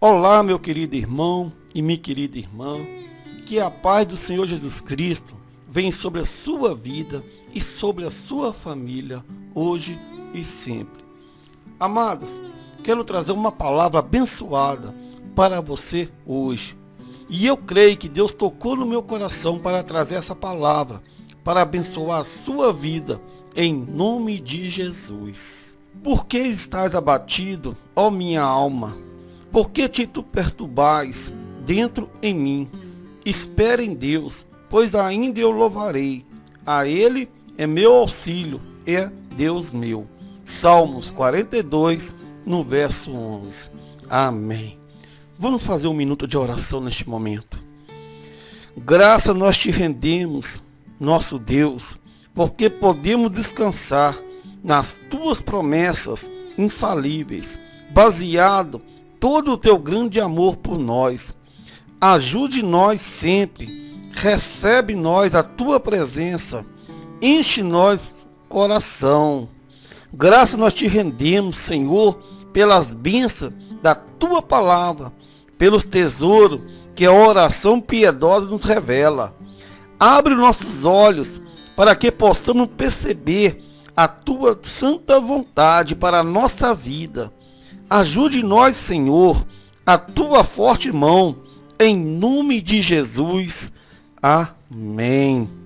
Olá, meu querido irmão e minha querida irmã. Que a paz do Senhor Jesus Cristo venha sobre a sua vida e sobre a sua família, hoje e sempre. Amados, quero trazer uma palavra abençoada para você hoje. E eu creio que Deus tocou no meu coração para trazer essa palavra, para abençoar a sua vida, em nome de Jesus. Por que estás abatido, ó minha alma? Por que te tu perturbais dentro em mim? Espere em Deus, pois ainda eu louvarei. A Ele é meu auxílio, é Deus meu. Salmos 42, no verso 11. Amém. Vamos fazer um minuto de oração neste momento. Graça nós te rendemos, nosso Deus, porque podemos descansar nas tuas promessas infalíveis, baseado todo o teu grande amor por nós. Ajude nós sempre, recebe nós a tua presença, enche nós coração. Graça nós te rendemos, Senhor, pelas bênçãos da tua palavra, pelos tesouros que a oração piedosa nos revela. Abre nossos olhos para que possamos perceber a tua santa vontade para a nossa vida. Ajude nós, Senhor, a tua forte mão, em nome de Jesus. Amém.